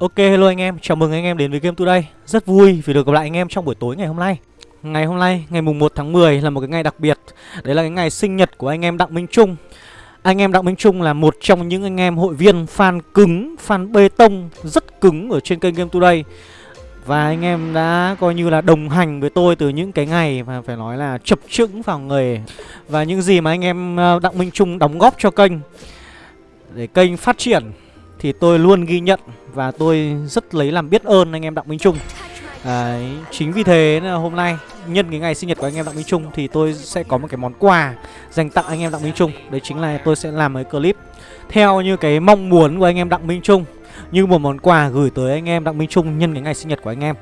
Ok hello anh em, chào mừng anh em đến với Game Today. Rất vui vì được gặp lại anh em trong buổi tối ngày hôm nay. Ngày hôm nay, ngày mùng 1 tháng 10 là một cái ngày đặc biệt. Đấy là cái ngày sinh nhật của anh em Đặng Minh Trung. Anh em Đặng Minh Trung là một trong những anh em hội viên fan cứng, fan bê tông rất cứng ở trên kênh Game Today. Và anh em đã coi như là đồng hành với tôi từ những cái ngày mà phải nói là chập chững vào nghề Và những gì mà anh em ờ, Đặng Minh Trung đóng góp cho kênh Để kênh phát triển thì tôi luôn ghi nhận và tôi rất lấy làm biết ơn anh em Đặng Minh Trung Đấy, chính vì thế là hôm nay nhân cái ngày sinh nhật của anh em Đặng Minh Trung thì tôi sẽ có một cái món quà dành tặng anh em Đặng Minh Trung. Đấy chính là tôi sẽ làm cái clip theo như cái mong muốn của anh em Đặng Minh Trung như một món quà gửi tới anh em Đặng Minh Trung nhân cái ngày sinh nhật của anh em.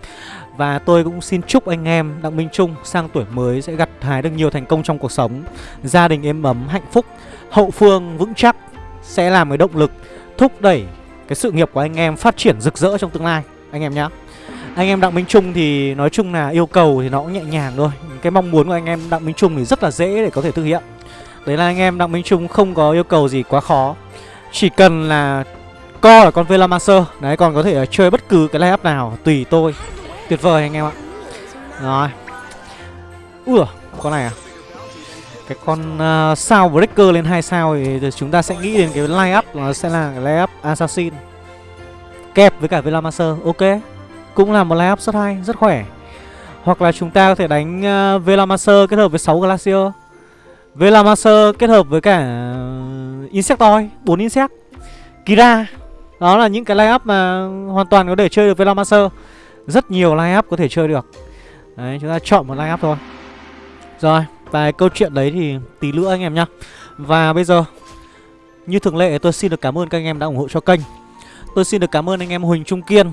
Và tôi cũng xin chúc anh em Đặng Minh Trung sang tuổi mới sẽ gặt hái được nhiều thành công trong cuộc sống, gia đình êm ấm, hạnh phúc, hậu phương vững chắc sẽ làm cái động lực thúc đẩy cái sự nghiệp của anh em phát triển rực rỡ trong tương lai anh em nhá. Anh em Đặng Minh Trung thì nói chung là yêu cầu thì nó cũng nhẹ nhàng thôi. Cái mong muốn của anh em Đặng Minh Trung thì rất là dễ để có thể thực hiện. Đấy là anh em Đặng Minh Trung không có yêu cầu gì quá khó. Chỉ cần là co là con Velamaster, đấy còn có thể chơi bất cứ cái layup nào tùy tôi. Tuyệt vời anh em ạ. Rồi. Ủa, con này à? Cái con uh, sao breaker lên hai sao thì chúng ta sẽ nghĩ đến cái line up nó sẽ là cái line up assassin. Kẹp với cả velamaster ok. Cũng là một line up rất hay rất khỏe. Hoặc là chúng ta có thể đánh uh, velamaster kết hợp với 6 glacier. Velamaster kết hợp với cả à, insectoid 4 insect. Kira đó là những cái line up mà hoàn toàn có thể chơi được velamaster. Rất nhiều line up có thể chơi được. Đấy chúng ta chọn một line up thôi. Rồi và câu chuyện đấy thì tí nữa anh em nhá. Và bây giờ, Như thường lệ, tôi xin được cảm ơn các anh em đã ủng hộ cho kênh. Tôi xin được cảm ơn anh em Huỳnh Trung Kiên.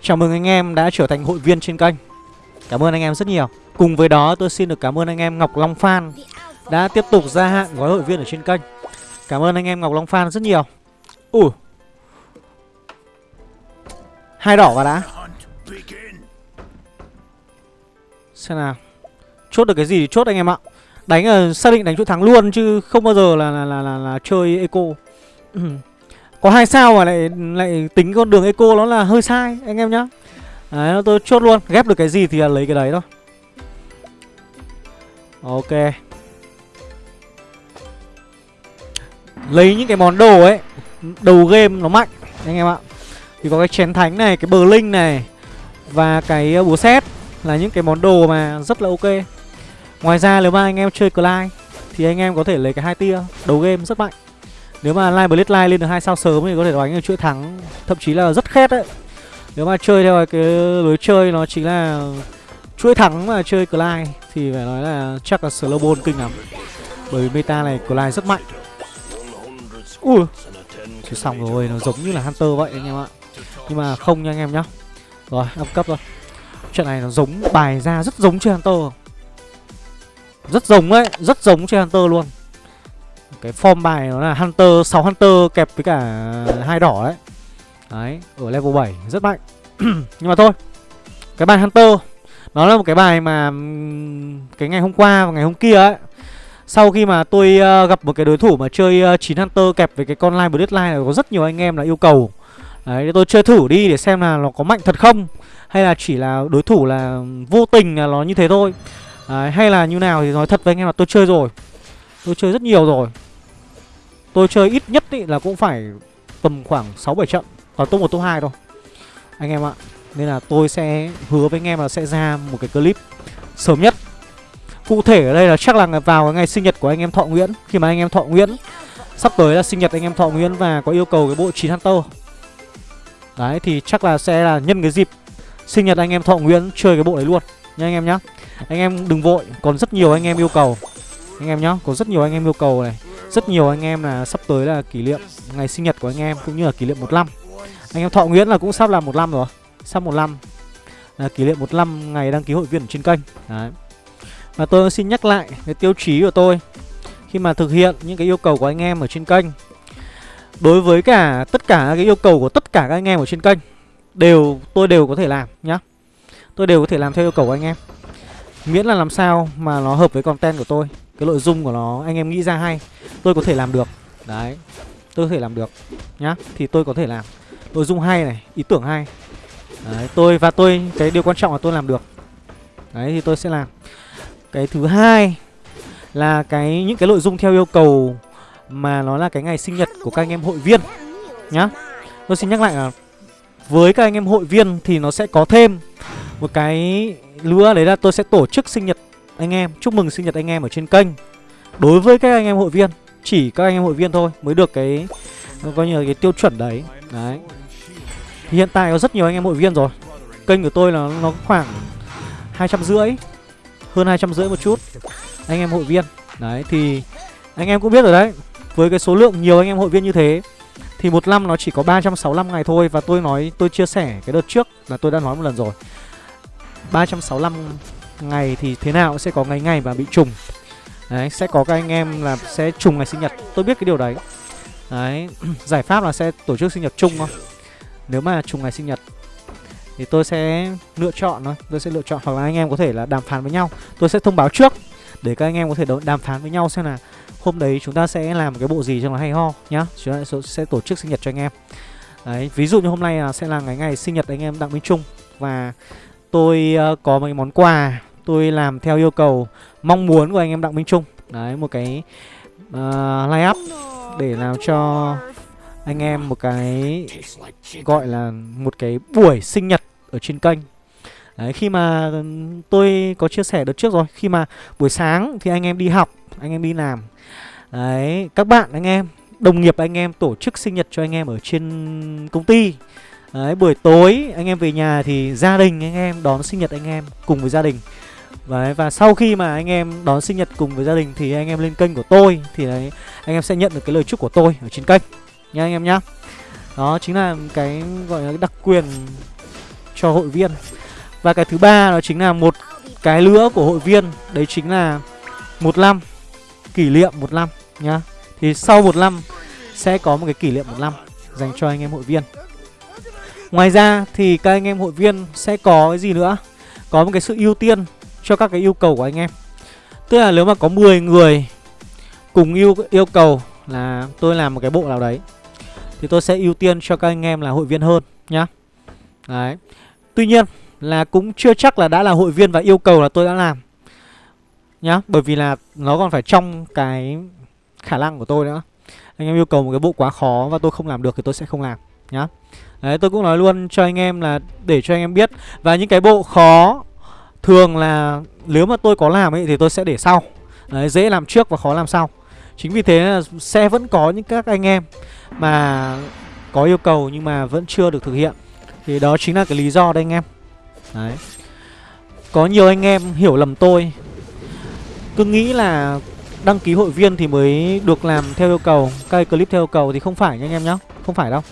Chào mừng anh em đã trở thành hội viên trên kênh. Cảm ơn anh em rất nhiều. Cùng với đó, tôi xin được cảm ơn anh em Ngọc Long Phan Đã tiếp tục gia hạn gói hội viên ở trên kênh. Cảm ơn anh em Ngọc Long Phan rất nhiều. Ủa? Hai đỏ vào đã. Xem nào. Chốt được cái gì thì chốt anh em ạ Đánh là xác định đánh chỗ thắng luôn chứ không bao giờ là là là, là, là chơi eco. Có hai sao mà lại lại tính con đường eco nó là hơi sai anh em nhá. Đấy tôi chốt luôn, ghép được cái gì thì là lấy cái đấy thôi. Ok. Lấy những cái món đồ ấy, đầu game nó mạnh anh em ạ. Thì có cái chén thánh này, cái bờ linh này và cái ờ, búa xét là những cái món đồ mà rất là ok. Ngoài ra, nếu mà anh em chơi Clyde, Thì anh em có thể lấy cái hai tia Đầu game rất mạnh. Nếu mà Line live lên được hai sao sớm Thì có thể đánh được chuỗi thắng, Thậm chí là rất khét đấy. Nếu mà chơi theo cái lối chơi, nó chính là Chuỗi thắng mà chơi Clyde, Thì phải nói là chắc là slow kinh lắm. Bởi vì meta này Clyde rất mạnh. Ui thì xong rồi, Nó giống như là Hunter vậy anh em ạ. Nhưng mà không nha anh em nhá. Rồi, up cấp rồi Trận này nó giống, bài ra rất giống chơi Hunter rất giống đấy, rất giống chơi Hunter luôn. Cái form bài nó là Hunter, 6 Hunter kẹp với cả hai đỏ đấy Đấy, ở level 7, rất mạnh. Nhưng mà thôi Cái bài Hunter Nó là một cái bài mà Cái ngày hôm qua và ngày hôm kia ấy. Sau khi mà tôi uh, gặp một cái đối thủ mà chơi ờ, uh, 9 Hunter kẹp với cái con Line Bloodline Có rất nhiều anh em là yêu cầu. Đấy, tôi chơi thử đi để xem là nó có mạnh thật không Hay là chỉ là đối thủ là vô tình là nó như thế thôi. Đấy, hay là như nào thì nói thật với anh em là tôi chơi rồi. Tôi chơi rất nhiều rồi. Tôi chơi ít nhất ý là cũng phải tầm khoảng 6-7 trận toàn top 1 top 2 thôi. Anh em ạ Nên là tôi sẽ hứa với anh em là sẽ ra một cái clip sớm nhất. Cụ thể ở đây là chắc là vào ngày sinh nhật của anh em Thọ Nguyễn. Khi mà anh em Thọ Nguyễn Sắp tới là sinh nhật anh em Thọ Nguyễn và có yêu cầu cái bộ 9 Hunter. Đấy thì chắc là sẽ là nhân cái dịp sinh nhật anh em Thọ Nguyễn chơi cái bộ đấy luôn. Nha anh em nhá anh em đừng vội, Còn rất nhiều anh em yêu cầu. Anh em nhá Có rất nhiều anh em yêu cầu này. Rất nhiều anh em là sắp tới là kỷ niệm Ngày sinh nhật của anh em, Cũng như là kỷ niệm một năm. Anh em Thọ Nguyễn là cũng sắp là một năm rồi, Sắp một năm. Là Kỷ niệm một năm ngày đăng ký hội viên trên kênh. Đấy. Và tôi xin nhắc lại Cái tiêu chí của tôi. Khi mà thực hiện những cái yêu cầu của anh em ở trên kênh, Đối với cả tất cả cái yêu cầu của tất cả các anh em ở trên kênh, Đều, tôi đều có thể làm nhá. Tôi đều có thể làm theo yêu cầu của anh em. Miễn là làm sao mà nó hợp với content của tôi. Cái nội dung của nó anh em nghĩ ra hay Tôi có thể làm được. Đấy Tôi có thể làm được Nhá. Thì tôi có thể làm. Nội dung hay này ý tưởng hay. Đấy, tôi và tôi cái điều quan trọng là tôi làm được. Đấy thì tôi sẽ làm. Cái thứ hai là cái những cái nội dung theo yêu cầu mà nó là cái ngày sinh nhật của các anh em hội viên nhá. Tôi xin nhắc lại là với các anh em hội viên thì nó sẽ có thêm một cái lứa đấy là tôi sẽ tổ chức sinh nhật anh em, chúc mừng sinh nhật anh em ở trên kênh. Đối với các anh em hội viên, chỉ các anh em hội viên thôi mới được cái, coi như là cái tiêu chuẩn đấy. Đấy. Hiện tại có rất nhiều anh em hội viên rồi. Kênh của tôi là nó khoảng hai trăm rưỡi, hơn hai trăm rưỡi một chút anh em hội viên. Đấy, thì anh em cũng biết rồi đấy, với cái số lượng nhiều anh em hội viên như thế, thì một năm nó chỉ có 365 ngày thôi. Và tôi nói, tôi chia sẻ cái đợt trước là tôi đã nói một lần rồi. 365 ngày thì thế nào sẽ có ngày ngày và bị trùng. Đấy, sẽ có các anh em là sẽ trùng ngày sinh nhật. Tôi biết cái điều đấy. Đấy, giải pháp là sẽ tổ chức sinh nhật chung thôi. Nếu mà trùng ngày sinh nhật Thì tôi sẽ lựa chọn thôi. Tôi sẽ lựa chọn hoặc là anh em có thể là đàm phán với nhau. Tôi sẽ thông báo trước Để các anh em có thể đàm phán với nhau xem là Hôm đấy chúng ta sẽ làm cái bộ gì cho nó hay ho nhá. Chúng ta sẽ tổ chức sinh nhật cho anh em. Đấy, ví dụ như hôm nay là sẽ là ngày ngày sinh nhật anh em Đặng Minh Trung Và tôi ờ, có mấy món quà. Tôi làm theo yêu cầu mong muốn của anh em Đặng Minh Trung. Đấy một cái ờ, uh, line up để làm cho anh em một cái gọi là một cái buổi sinh nhật ở trên kênh. Đấy, khi mà tôi có chia sẻ đợt trước rồi Khi mà buổi sáng thì anh em đi học Anh em đi làm. Đấy, các bạn anh em Đồng nghiệp anh em tổ chức sinh nhật cho anh em ở trên công ty. Đấy, buổi tối anh em về nhà thì gia đình anh em đón sinh nhật anh em cùng với gia đình Đấy, và sau khi mà anh em đón sinh nhật cùng với gia đình thì anh em lên kênh của tôi thì đấy anh em sẽ nhận được cái lời chúc của tôi ở trên kênh nha anh em nhá. Đó chính là cái gọi là đặc quyền cho hội viên. Và cái thứ ba đó chính là một cái nữa của hội viên, đấy chính là một năm kỷ niệm một năm nhá. Thì sau một năm sẽ có một cái kỷ niệm một năm dành cho anh em hội viên. Ngoài ra thì các anh em hội viên sẽ có cái gì nữa? Có một cái sự ưu tiên cho các cái yêu cầu của anh em. Tức là nếu mà có 10 người cùng yêu yêu cầu là tôi làm một cái bộ nào đấy, Thì tôi sẽ ưu tiên cho các anh em là hội viên hơn nhá. Đấy. Tuy nhiên là cũng chưa chắc là đã là hội viên và yêu cầu là tôi đã làm Nhá, Bởi vì là nó còn phải trong cái khả năng của tôi nữa. Anh em yêu cầu một cái bộ quá khó và tôi không làm được thì tôi sẽ không làm nhá. Đấy tôi cũng nói luôn cho anh em là để cho anh em biết. Và những cái bộ khó Thường là nếu mà tôi có làm ấy thì tôi sẽ để sau. Đấy, dễ làm trước và khó làm sau. Chính vì thế là sẽ vẫn có những các anh em mà có yêu cầu nhưng mà vẫn chưa được thực hiện. Thì đó chính là cái lý do đây anh em. Đấy. Có nhiều anh em hiểu lầm tôi. Cứ nghĩ là đăng ký hội viên thì mới được làm theo yêu cầu Các clip theo yêu cầu thì không phải nha anh em nhá. Không phải đâu.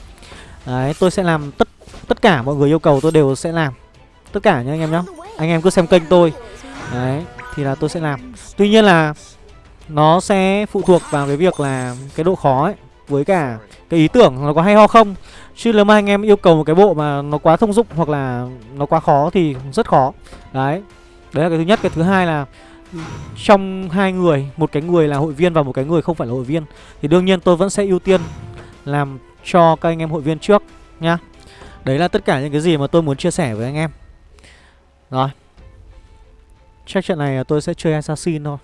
Đấy tôi sẽ làm tất tất cả mọi người yêu cầu tôi đều sẽ làm. Tất cả nha anh em nhá. Anh em cứ xem kênh tôi. Đấy Thì là tôi sẽ làm. Tuy nhiên là Nó sẽ phụ thuộc vào cái việc là Cái độ khó ấy Với cả cái ý tưởng nó có hay ho không. Chứ nếu mà anh em yêu cầu một cái bộ mà nó quá thông dụng Hoặc là nó quá khó thì rất khó. Đấy Đấy là cái thứ nhất. Cái thứ hai là Trong hai người Một cái người là hội viên và một cái người không phải là hội viên Thì đương nhiên tôi vẫn sẽ ưu tiên Làm cho các anh em hội viên trước Nhá. Đấy là tất cả những cái gì mà tôi muốn chia sẻ với anh em. Rồi. Chắc trận này tôi sẽ chơi Assassin thôi.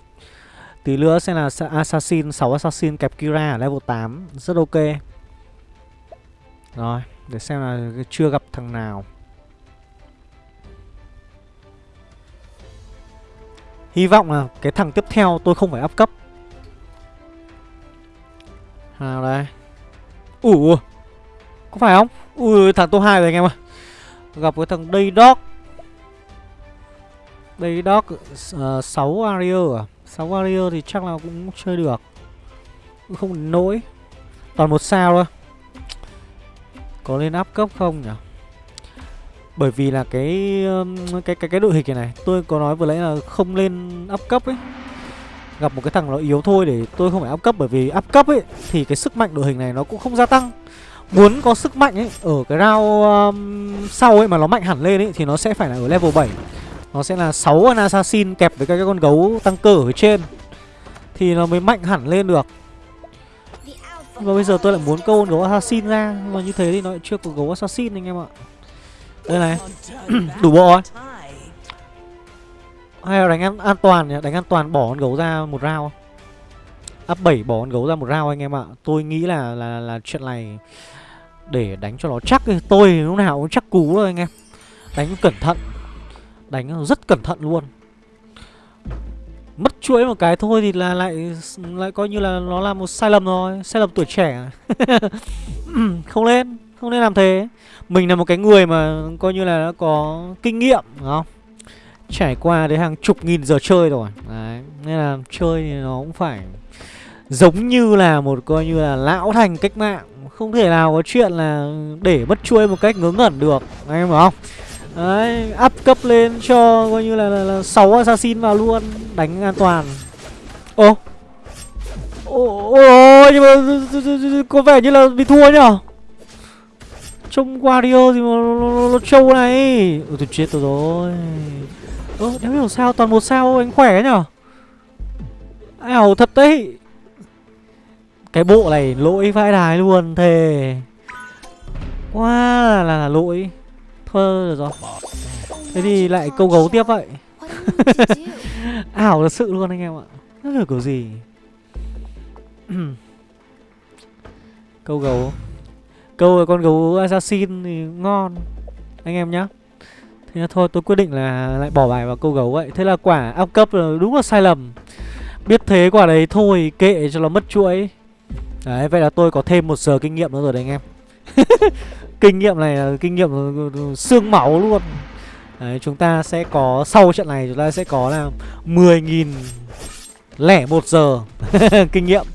Tí nữa sẽ là Assassin 6 Assassin kẹp Kira ở level 8 Rất ok. Rồi, Để xem là chưa gặp thằng nào. Hy vọng là cái thằng tiếp theo tôi không phải up cấp. Nào đây. Ủa Có phải không? Ui thằng top 2 rồi anh em ơi. Gặp cái thằng Day Dog Day Dog ờ, uh, 6 Warrior à? 6 Warrior thì chắc là cũng chơi được. Không nỗi Toàn một sao thôi. Có lên áp cấp không nhỉ? Bởi vì là cái cái cái cái đội hình này Tôi có nói vừa nãy là không lên áp cấp ấy. Gặp một cái thằng nó yếu thôi để tôi không phải áp cấp Bởi vì áp cấp ấy Thì cái sức mạnh đội hình này nó cũng không gia tăng. Muốn có sức mạnh ấy Ở cái round um, sau ấy mà nó mạnh hẳn lên ấy Thì nó sẽ phải là ở level 7 nó sẽ là 6 con assassin kẹp với các cái con gấu tăng cơ ở trên Thì nó mới mạnh hẳn lên được. Và bây giờ tôi lại muốn câu con gấu assassin ra Nhưng mà như thế thì nó lại chưa có gấu assassin anh em ạ. Đây này Đủ bộ rồi. Hay là đánh an, an toàn nhỉ? Đánh an toàn bỏ con gấu ra một round Up 7 bỏ con gấu ra một round anh em ạ. Tôi nghĩ là là là chuyện này Để đánh cho nó chắc Tôi lúc nào cũng chắc cú rồi anh em. Đánh cẩn thận. Đánh rất cẩn thận luôn. Mất chuỗi một cái thôi thì là lại lại coi như là nó là một sai lầm rồi. Sai lầm tuổi trẻ. Không nên Không nên làm thế. Mình là một cái người mà coi như là đã có kinh nghiệm đúng không? Trải qua đến hàng chục nghìn giờ chơi rồi. Đấy Nên là chơi thì nó cũng phải Giống như là một coi như là lão thành cách mạng. Không thể nào có chuyện là để mất chuôi một cách ngớ ngẩn được Anh em hiểu không? Đấy, up cấp lên cho coi như là, là, là 6 assassin vào luôn Đánh an toàn. Ô ô nhưng mà có vẻ như là bị thua nhở? Trông Wario gì mà nó, nó trâu này. Ôi tôi chết tôi rồi. Ơ đéo hiểu sao toàn một sao anh khỏe nhở? Ảo thật đấy. Cái bộ này lỗi vãi đài luôn thề. Quá là, là, là lỗi. Thôi rồi. Thế thì lại câu gấu tiếp vậy. Ảo thật sự luôn anh em ạ. Nó là kiểu gì? Câu gấu. Câu con gấu assassin thì ngon. Anh em nhá. Thế là thôi tôi quyết định là lại bỏ bài vào câu gấu vậy. Thế là quả áp cấp là đúng là sai lầm. Biết thế quả đấy thôi kệ cho nó mất chuỗi. Đấy vậy là tôi có thêm một giờ kinh nghiệm nữa rồi đấy anh em. Kinh nghiệm này là kinh nghiệm xương máu luôn. Đấy, chúng ta sẽ có sau trận này chúng ta sẽ có là 10.000 lẻ một giờ kinh nghiệm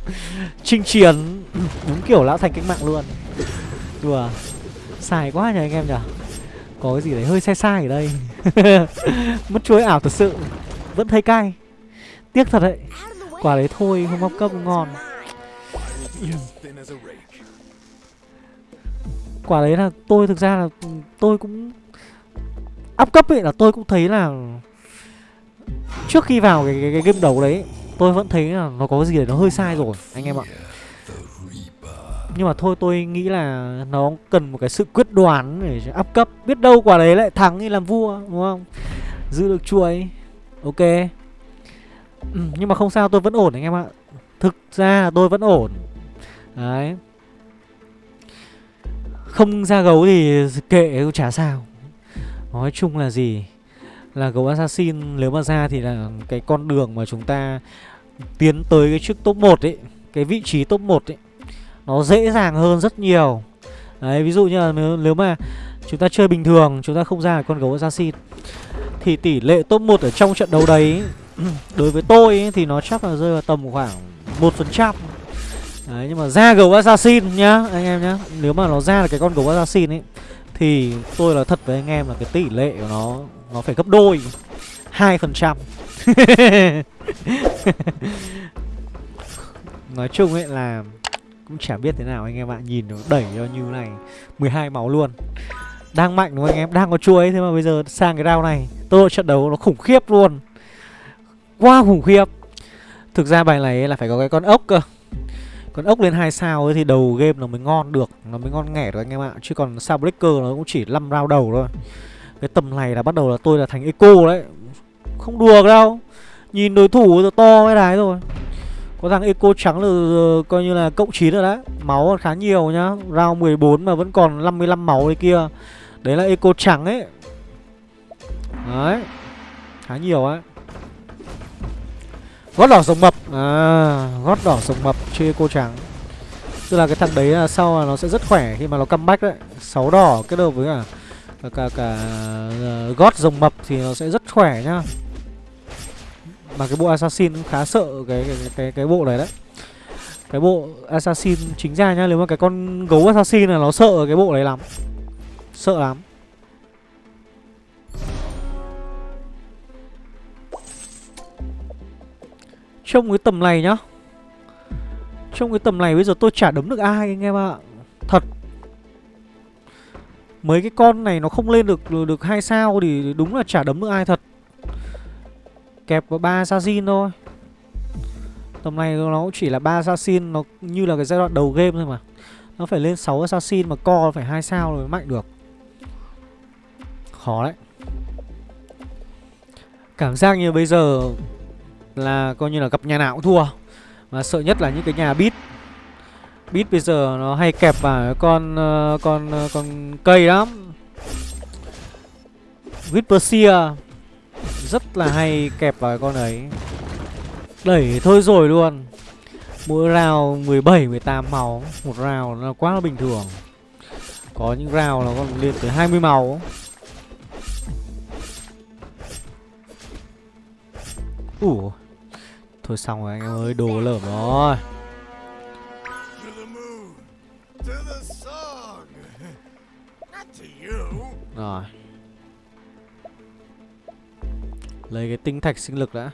chinh chiến. Đúng kiểu lão thành cách mạng luôn. Đùa xài quá nhỉ anh em nhỉ? Có cái gì đấy hơi sai sai ở đây. Mất chuối ảo thật sự vẫn thấy cay. Tiếc thật đấy quả đấy thôi không bóc cấp ngon. Quả đấy là tôi thực ra là tôi cũng up cấp ấy là tôi cũng thấy là trước khi vào cái, cái, cái game đầu đấy tôi vẫn thấy là nó có cái gì đấy nó hơi sai rồi anh em ạ nhưng mà thôi tôi nghĩ là nó cần một cái sự quyết đoán để áp cấp. Biết đâu quả đấy lại thắng như làm vua đúng không? Giữ được chuỗi ok. Ừ, nhưng mà không sao tôi vẫn ổn anh em ạ. Thực ra là tôi vẫn ổn. Đấy. Không ra gấu thì kệ chả sao. Nói chung là gì? Là gấu assassin nếu mà ra thì là cái con đường mà chúng ta Tiến tới cái trước top 1 ấy Cái vị trí top 1 ấy. Nó dễ dàng hơn rất nhiều. Đấy ví dụ như là nếu, nếu mà chúng ta chơi bình thường Chúng ta không ra con gấu assassin Thì tỷ lệ top 1 ở trong trận đấu đấy Đối với tôi ấy, thì nó chắc là rơi vào tầm khoảng 1% Đấy nhưng mà ra gấu assassin nhá Anh em nhá Nếu mà nó ra là cái con gấu assassin ấy Thì tôi là thật với anh em là cái tỷ lệ của nó Nó phải gấp đôi 2% Nói chung ấy là cũng chả biết thế nào anh em ạ, Nhìn nó đẩy cho như này 12 máu luôn. Đang mạnh đúng không anh em? Đang có chuối Thế mà bây giờ sang cái round này, Tốc độ trận đấu nó khủng khiếp luôn. Quá khủng khiếp. Thực ra bài này là phải có cái con ốc cơ. Còn ốc lên hai sao ấy thì đầu game nó mới ngon được, Nó mới ngon nghẻ được anh em ạ. Chứ còn sao breaker nó cũng chỉ 5 round đầu thôi. Cái tầm này là bắt đầu là tôi là thành eco đấy. Không đùa đâu. Nhìn đối thủ to cái đái rồi. Có thằng eco trắng là ờ, coi như là cộng 9 rồi đấy. Máu khá nhiều nhá. Round 14 mà vẫn còn 55 máu đấy kia. Đấy là eco trắng ấy. Đấy. Khá nhiều ấy. Gót đỏ sống mập. À gót đỏ sống mập chơi cô trắng. Tức là cái thằng đấy là sau là nó sẽ rất khỏe khi mà nó comeback đấy. Sáu đỏ kết hợp với cả cả, cả, cả uh, gót rồng mập thì nó sẽ rất khỏe nhá. Mà cái bộ assassin cũng khá sợ cái cái, cái, cái bộ này đấy. Cái bộ assassin chính ra nhá Nếu mà cái con gấu assassin là nó sợ cái bộ này lắm. Sợ lắm. Trong cái tầm này nhá. Trong cái tầm này bây giờ tôi chả đấm được ai anh em ạ. Thật. Mấy cái con này nó không lên được được hai sao thì đúng là chả đấm được ai thật. Kẹp có ba assassin thôi. Tầm này nó cũng chỉ là ba assassin, Nó như là cái giai đoạn đầu game thôi mà. Nó phải lên 6 assassin mà co phải hai sao rồi mới mạnh được. Khó đấy. Cảm giác như bây giờ Là coi như là gặp nhà nào cũng thua. Mà sợ nhất là những cái nhà bit Bit bây giờ nó hay kẹp vào con ờ, con ờ, con cây lắm. Whisper rất là hay kẹp vào con ấy Đẩy thôi rồi luôn. Mỗi round 17, 18 máu. Một round là quá là bình thường. Có những round nó còn lên tới 20 máu. Ủa? Thôi xong rồi anh em ơi, đồ lởm rồi. Rồi. Lấy cái tinh thạch sinh lực đã.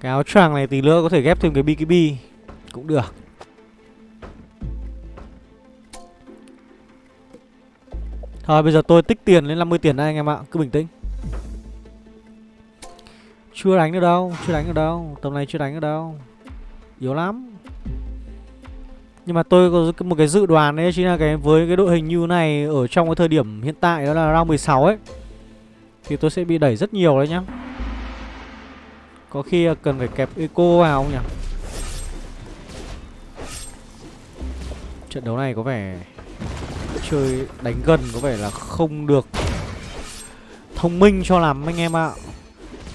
Cái áo choàng này tí nữa có thể ghép thêm cái BKB. Cũng được. Thôi bây giờ tôi tích tiền lên 50 tiền đây anh em ạ. Cứ bình tĩnh. Chưa đánh được đâu Chưa đánh được đâu. Tầm này chưa đánh được đâu. Yếu lắm nhưng mà tôi có một cái dự đoán đấy Chính là cái với cái đội hình như này Ở trong cái thời điểm hiện tại đó là round 16 ấy, Thì tôi sẽ bị đẩy rất nhiều đấy nhá. Có khi cần phải kẹp eco vào không nhỉ? Trận đấu này có vẻ chơi đánh gần có vẻ là không được thông minh cho lắm anh em ạ.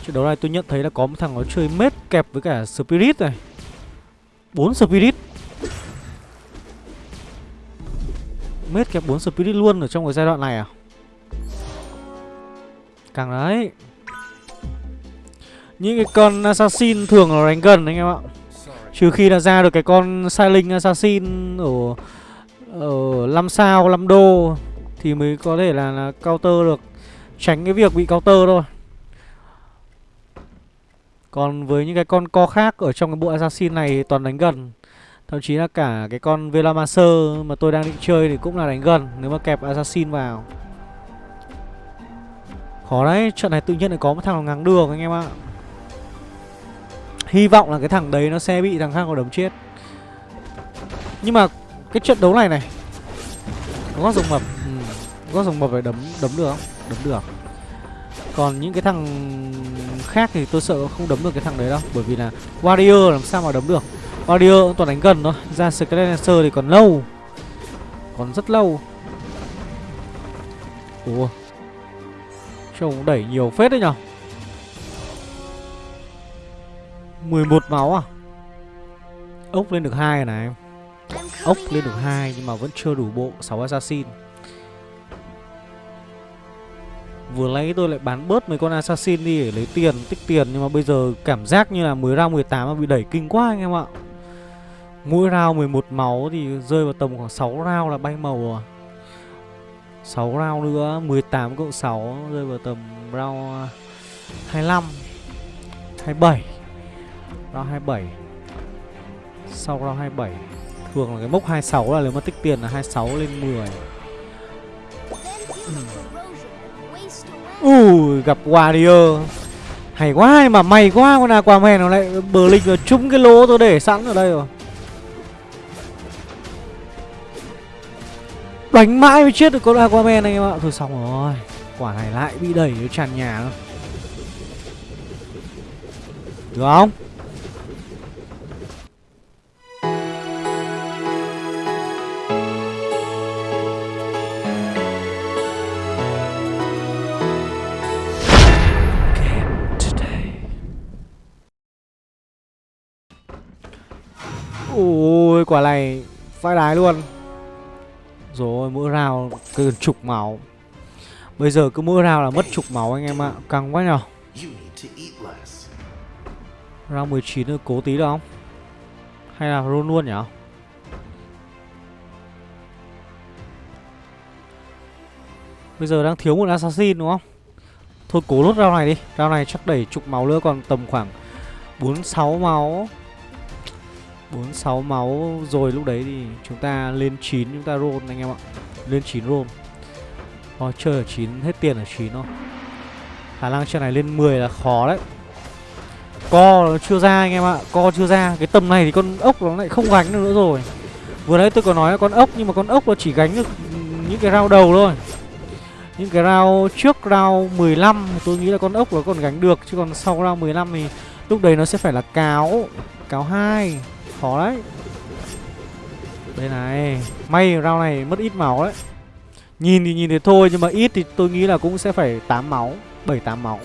Trận đấu này tôi nhận thấy là có một thằng nó chơi mết kẹp với cả Spirit này. Bốn Spirit. Mết kẹp bốn Spirit luôn ở trong cái giai đoạn này à? Càng đấy. Những cái con Assassin thường là đánh gần anh em ạ. Trừ khi là ra được cái con Silent Assassin ở ở 5 sao 5 đô thì mới có thể là, là counter được. Tránh cái việc bị counter thôi. Còn với những cái con co khác ở trong cái bộ assassin này toàn đánh gần thậm chí là cả cái con velamaster mà tôi đang định chơi thì cũng là đánh gần, nếu mà kẹp assassin vào khó đấy, trận này tự nhiên lại có một thằng ngang đường anh em ạ hy vọng là cái thằng đấy nó sẽ bị thằng khác có đấm chết nhưng mà cái trận đấu này này, có rồng mập ừ. Gót rồng mập phải đấm đấm được không? Đấm được Còn những cái thằng khác thì tôi sợ không đấm được cái thằng đấy đâu, Bởi vì là Warrior làm sao mà đấm được Warrior cũng toàn đánh gần thôi. Ra Skeletor thì còn lâu. Còn rất lâu. Ủa? Trông đẩy nhiều phết đấy nhở? 11 máu à? Ốc lên được hai này. Ốc lên được hai nhưng mà vẫn chưa đủ bộ 6 assassin. Vừa lấy tôi lại bán bớt mấy con assassin đi để lấy tiền, tích tiền Nhưng mà bây giờ cảm giác như là mới ra 18 mà bị đẩy kinh quá anh em ạ. Mỗi round 11 máu thì rơi vào tầm khoảng 6 round là bay màu à 6 round nữa, 18 cộng 6 rơi vào tầm round à, 25 27 Round 27 Sau round 27 Thường là cái mốc 26 là nếu mà tích tiền là 26 lên 10 Ui ừ. gặp Warrior. Hay quá mà may quá con Aquaman nó lại bờ linh vào trúng cái lỗ tôi để sẵn ở đây rồi. Đánh mãi mới chết được con Aquaman anh em ạ. Thôi xong rồi. Quả này lại bị đẩy nó tràn nhà luôn Được không? Ôi, quả này phai đái luôn. Rồi mỗi rào cứ chục máu. Bây giờ cứ mỗi rào là mất chục máu anh em ạ, Căng quá nhở. Rao 19 nữa cố tí được không? Hay là roll luôn nhở? Bây giờ đang thiếu một assassin đúng không? Thôi cố lốt rao này đi, Rao này chắc đẩy chục máu nữa còn tầm khoảng 4-6 máu. 46 máu rồi lúc đấy thì chúng ta lên 9 chúng ta roll anh em ạ. Lên 9 roll. Thôi chơi ở 9 hết tiền ở 9 thôi. Khả năng trận này lên 10 là khó đấy. Co nó chưa ra anh em ạ, co chưa ra. Cái tầm này thì con ốc nó lại không gánh được nữa rồi. Vừa nãy tôi có nói là con ốc nhưng mà con ốc nó chỉ gánh được những cái round đầu thôi. Những cái round trước round 15 tôi nghĩ là con ốc nó còn gánh được chứ còn sau round 15 thì lúc đấy nó sẽ phải là cáo, cáo 2. Khó đấy. Đây này, may rau này mất ít máu đấy. Nhìn thì nhìn thế thôi nhưng mà ít thì tôi nghĩ là cũng sẽ phải 8 máu, 7 8 máu.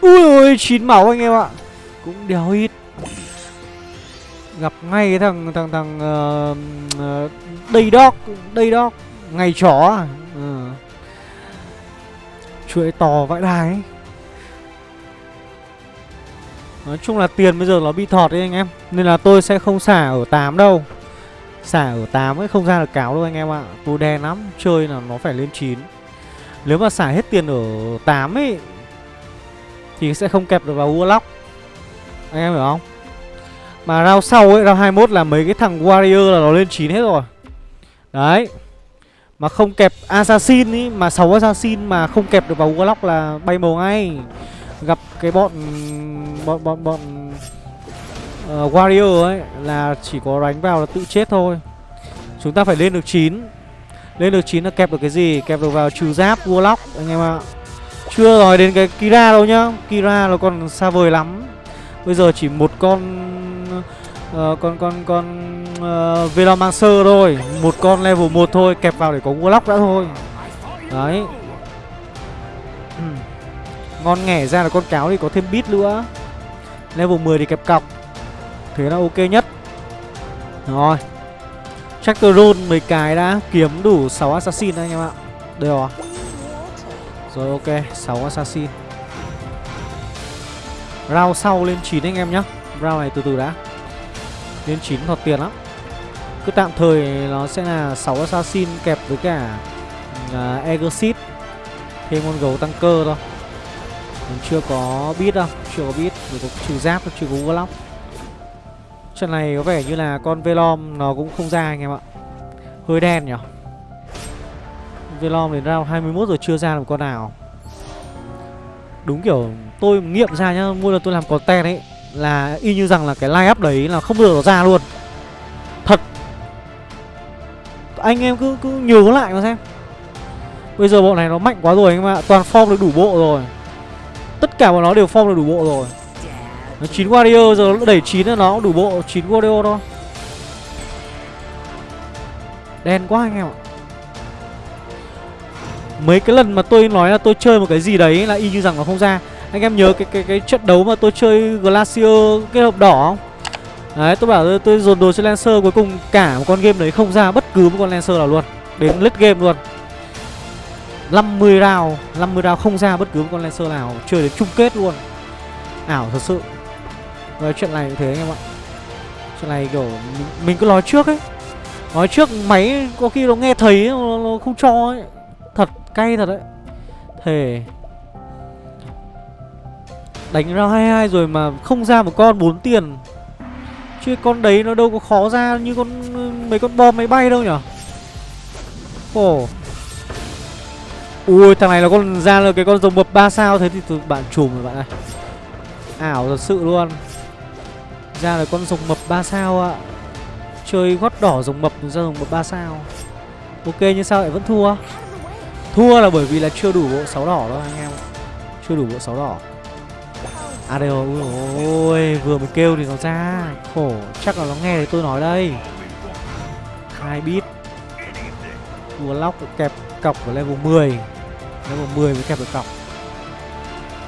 Ui ôi 9 máu anh em ạ. Cũng đéo ít. Gặp ngay cái thằng thằng thằng uh, uh, đầy đóc, đầy đóc, ngày chó à. Ừ. Chuỗi to vãi đài ấy. Nói chung là tiền bây giờ nó bị thọt đấy anh em. Nên là tôi sẽ không xả ở 8 đâu. Xả ở 8 ấy không ra được cáo đâu anh em ạ. Tôi đen lắm, Chơi là nó phải lên 9 Nếu mà xả hết tiền ở 8 ấy, Thì sẽ không kẹp được vào Warlock. Anh em hiểu không? Mà round sau ấy, Round 21 là mấy cái thằng Warrior là nó lên 9 hết rồi. Đấy. Mà không kẹp Assassin ấy Mà 6 Assassin mà không kẹp được vào Warlock là bay màu ngay. Gặp cái bọn Bọn bọn bọn uh, Warrior ấy Là chỉ có đánh vào là tự chết thôi. Chúng ta phải lên được 9 Lên được 9 là kẹp được cái gì? Kẹp được vào trừ giáp Warlock anh em ạ. Chưa nói đến cái Kira đâu nhá. Kira nó còn xa vời lắm. Bây giờ chỉ một con uh, Con con con uh, Velomancer thôi. Một con level 1 thôi Kẹp vào để có Warlock đã thôi. Đấy. Ngon nghẻ ra là con cáo thì có thêm bit nữa. Level 10 thì kẹp cọc. Thế là ok nhất. Rồi. Tractor roll 10 cái đã Kiếm đủ 6 assassin anh em ạ. Đây rồi. Rồi ok 6 assassin. Round sau lên 9 anh em nhá. Round này từ từ đã. Lên 9 thọt tiền lắm. Cứ tạm thời nó sẽ là 6 assassin kẹp với cả à, uh, Exit Thêm con gấu tăng cơ thôi. Mình chưa có biết đâu. Chưa có bit Chỉ có trừ giáp chưa có Warlock Trận này có vẻ như là con Velom nó cũng không ra anh em ạ. Hơi đen nhỉ? Velom đến round 21 rồi chưa ra được con nào. Đúng kiểu tôi nghiệm ra nhá Mỗi lần tôi làm content ấy, Là y như rằng là cái line up đấy là không được ra luôn. Thật. Anh em cứ cứ nhớ lại mà xem. Bây giờ bộ này nó mạnh quá rồi anh em ạ, Toàn form được đủ bộ rồi. Tất cả bọn nó đều form được đủ bộ rồi. Nó 9 warrior giờ nó đẩy 9 là nó đủ bộ 9 warrior thôi. Đen quá anh em ạ. Mấy cái lần mà tôi nói là tôi chơi một cái gì đấy là y như rằng nó không ra. Anh em nhớ cái cái cái trận đấu mà tôi chơi Glacier kết hợp đỏ không? Đấy tôi bảo tôi, tôi dồn đồ cho Lancer cuối cùng cả một con game đấy không ra bất cứ một con Lancer nào luôn. Đến lết game luôn. 50 round 50 round không ra bất cứ một con Lancer nào Chơi đến chung kết luôn. Ảo thật sự. Rồi chuyện này cũng thế anh em ạ. Chuyện này kiểu mình, mình cứ nói trước ấy. Nói trước máy có khi nó nghe thấy nó, nó không cho ấy. Thật cay thật đấy. Thề. Đánh ra 22 rồi mà không ra một con 4 tiền. Chứ con đấy nó đâu có khó ra như con mấy con bom máy bay đâu nhở? Ồ. oh. Ui, thằng này nó còn ra là cái con rồng mập 3 sao? Thế thì bạn chùm rồi bạn ơi Ảo thật sự luôn. Ra là con rồng mập 3 sao ạ. Chơi gót đỏ rồng mập ra rồng mập 3 sao. Ok nhưng sao lại vẫn thua? Thua là bởi vì là chưa đủ bộ 6 đỏ đâu, anh em. Chưa đủ bộ 6 đỏ. À đây rồi. Ôi, vừa mới kêu thì nó ra. Khổ, Chắc là nó nghe thấy tôi nói đây. Hai bit Vừa lóc, kẹp cọc ở level 10 Level 10 mới kẹp được cọc.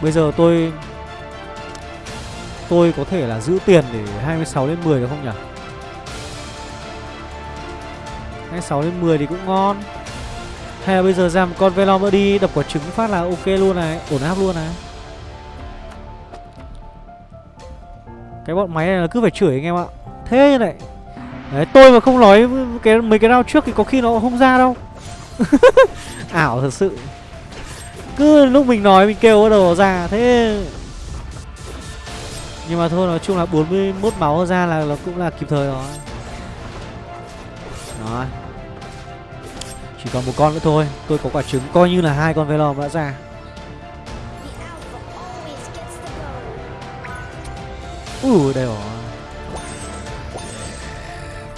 Bây giờ tôi Tôi có thể là giữ tiền để 26 lên 10 được không nhỉ? 26 lên 10 thì cũng ngon. Hay là bây giờ ra một con Velom nữa đi, Đập quả trứng phát là ok luôn này, Ổn áp luôn này. Cái bọn máy này là cứ phải chửi anh em ạ. Thế này Đấy, tôi mà không nói cái mấy cái round trước thì có khi nó không ra đâu. Ảo thật sự. Cứ lúc mình nói mình kêu bắt đầu ra, Thế. Nhưng mà thôi, nói chung là 41 máu ra là nó cũng là kịp thời rồi. Đó. Chỉ còn một con nữa thôi, Tôi có quả trứng coi như là hai con Velom đã ra. Ui, đây rồi.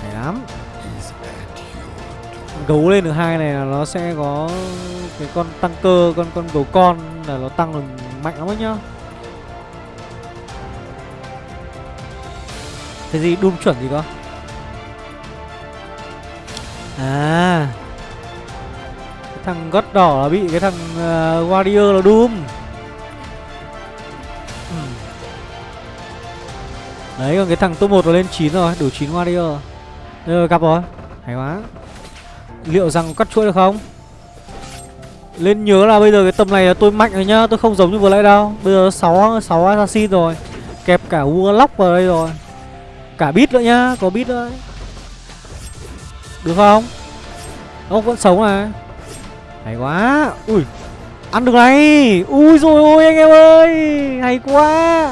Hay lắm. Gấu lên được hai này là nó sẽ có Cái con tăng cơ Con con gấu con là nó tăng được mạnh lắm ấy nhá. Cái gì đun chuẩn gì cơ? À. Cái thằng gót đỏ là bị cái thằng uh, Warrior là Doom Ừm. Đấy còn cái thằng top 1 nó lên 9 rồi Đủ 9 Warrior. Đây rồi gặp rồi. Hay quá. Liệu rằng cắt chuỗi được không? Lên nhớ là bây giờ cái tầm này là tôi mạnh rồi nhá Tôi không giống như vừa nãy đâu. Bây giờ 6, 6 assassin rồi Kẹp cả Warlock vào đây rồi. Cả bit nữa nhá Có bit nữa đấy. Được không? Ông vẫn sống này Hay quá. Ui Ăn được này. Ui rồi ôi anh em ơi. Hay quá.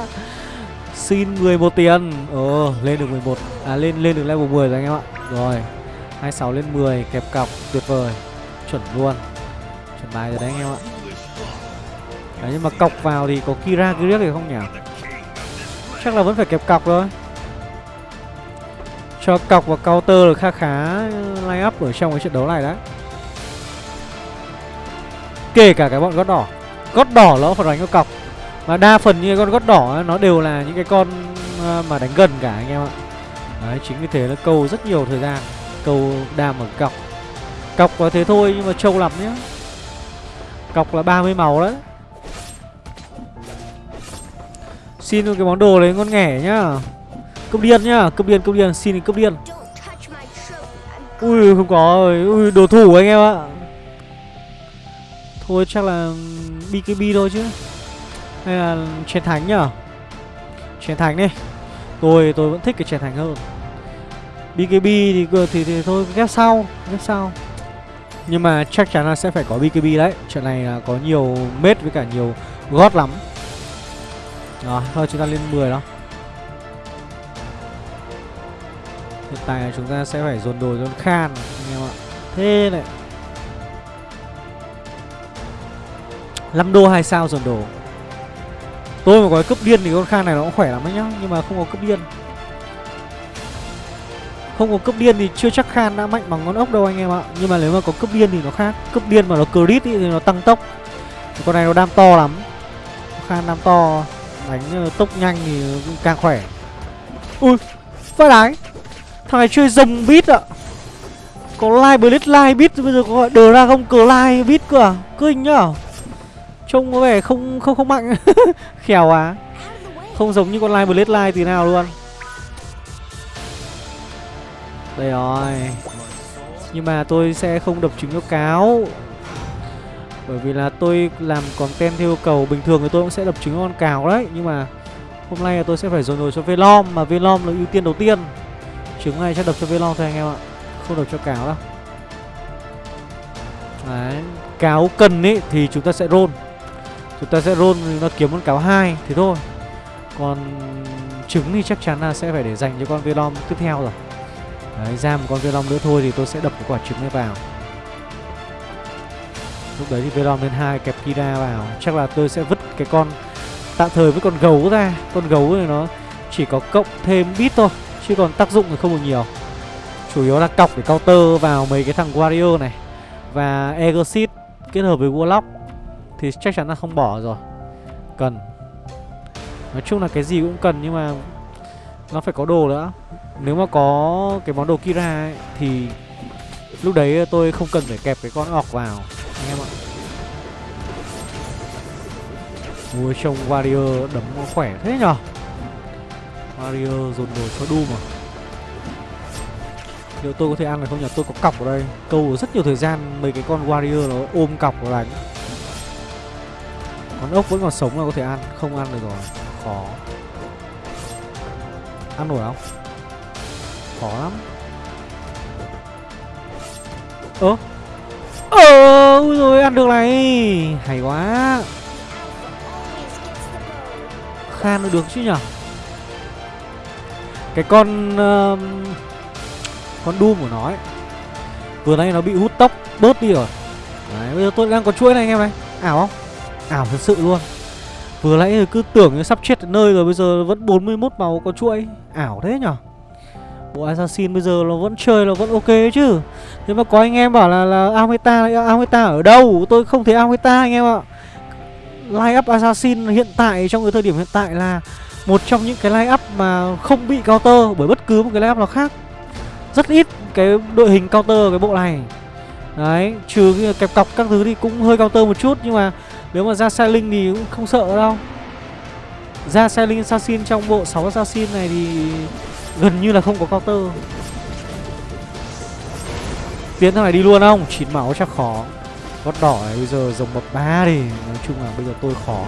Xin 11 tiền. Ờ lên được 11 À lên lên được level 10 rồi anh em ạ. Rồi. 26 lên 10 Kẹp cọc, Tuyệt vời, Chuẩn luôn. Chuẩn bài rồi đấy anh em ạ. Đấy, nhưng mà cọc vào thì có Kira Griek thì không nhỉ? Chắc là vẫn phải kẹp cọc thôi. Cho cọc và counter được khá khá line up ở trong cái trận đấu này đấy. Kể cả cái bọn gót đỏ. Gót đỏ nó phải đánh có cọc. Mà đa phần như con gót đỏ nó đều là những cái con ờ, mà đánh gần cả anh em ạ. Đấy, chính vì thế nó câu rất nhiều thời gian câu đam ở cọc. Cọc là thế thôi nhưng mà trâu lắm nhá. Cọc là 30 màu đấy. Xin cái món đồ đấy ngon nghẻ nhá. Cấp điên nhá, cấp điên, cấp điên, xin cấp điên. Ui không có rồi, ui đồ thủ anh em ạ. Thôi chắc là ừ, BKB thôi chứ. Hay là chén thánh nhở? Chén thánh đi. Tôi tôi vẫn thích cái chén thánh hơn. BKB thì, thì, thì thôi ghép sau Ghép sau. Nhưng mà chắc chắn là sẽ phải có BKB đấy. Trận này là có nhiều mết với cả nhiều gót lắm. Rồi thôi chúng ta lên 10 đó. Hiện tại là chúng ta sẽ phải dồn đồ dồn Khan anh em ạ. Thế này. 5 đô 2 sao dồn đồ. Tôi mà có cấp điên thì con Khan này nó cũng khỏe lắm đấy nhá Nhưng mà không có cấp điên. Không có cấp điên thì chưa chắc Khan đã mạnh bằng ngón ốc đâu anh em ạ. Nhưng mà nếu mà có cấp điên thì nó khác. Cấp điên mà nó crit ý, thì nó tăng tốc. Con này nó đam to lắm. Khan đam to. Đánh ờ, tốc nhanh thì càng khỏe. Ui Phát đái. Thằng này chơi rồng bít ạ. Có live blitz live bít Bây giờ có gọi dragon cờ live bít cơ à? Kinh nhá Trông có vẻ không không không mạnh. Khèo á Không giống như con live blitz live tí nào luôn. Đây rồi. Nhưng mà tôi sẽ không đập trứng cho cáo. Bởi vì là tôi làm content theo yêu cầu. Bình thường thì tôi cũng sẽ đập trứng con cáo đấy. Nhưng mà hôm nay là tôi sẽ phải dồn rồi cho Velom. Mà Velom là ưu tiên đầu tiên. Trứng này chắc đập cho Velom thôi anh em ạ. Không đập cho cáo đâu. Đấy. Cáo cần ấy thì chúng ta sẽ roll. Chúng ta sẽ roll nó kiếm con cáo hai, Thế thôi. Còn trứng thì chắc chắn là sẽ phải để dành cho con Velom tiếp theo rồi. Đấy, ra một con Velom nữa thôi thì tôi sẽ đập cái quả trứng này vào. Lúc đấy thì Velom lên hai, kẹp Kira vào. Chắc là tôi sẽ vứt cái con Tạm thời với con gấu ra. Con gấu thì nó chỉ có cộng thêm bit thôi, Chứ còn tác dụng thì không được nhiều. Chủ yếu là cọc để counter vào mấy cái thằng Wario này. Và Exit kết hợp với Warlock Thì chắc chắn là không bỏ rồi. Cần. Nói chung là cái gì cũng cần nhưng mà Nó phải có đồ nữa. Nếu mà có cái món đồ Kira ấy, Thì lúc đấy tôi không cần phải kẹp cái con ọc vào Anh em ạ. Mua trông Warrior đấm khỏe thế nhở? Warrior dồn đồ cho Doom à? Liệu tôi có thể ăn được không nhỉ? Tôi có cọc ở đây Câu rất nhiều thời gian mấy cái con Warrior nó ôm cọc vào đánh. Con ốc vẫn còn sống là có thể ăn Không ăn được rồi Khó. Ăn nổi không? Khó lắm. Ơ. Ờ Ui rồi ăn được này. Hay quá. Khan được chứ nhở? Cái con uh, Con Doom của nó ấy Vừa nay nó bị hút tóc bớt đi rồi. Đấy bây giờ tôi đang có chuỗi này anh em này. Ảo không? Ảo thật sự luôn. Vừa nãy cứ tưởng như sắp chết đến nơi rồi Bây giờ vẫn 41 màu có chuỗi. Ảo thế nhở? Bộ Assassin bây giờ nó vẫn chơi là vẫn ok chứ. Thế mà có anh em bảo là là Ameta Ameta ở đâu? Tôi không thấy Ameta anh em ạ. Line up Assassin hiện tại trong cái thời điểm hiện tại là Một trong những cái line up mà không bị counter Bởi bất cứ một cái line up nào khác. Rất ít cái đội hình counter cái bộ này. Đấy, trừ kẹp cọc các thứ thì cũng hơi counter một chút Nhưng mà nếu mà ra Sailing thì cũng không sợ đâu. Ra Sailing Assassin trong bộ 6 Assassin này thì gần như là không có counter. Tiến thằng này đi luôn không? chín máu chắc khó. Gót đỏ này bây giờ dòng bậc ba đi. Nói chung là bây giờ tôi khó.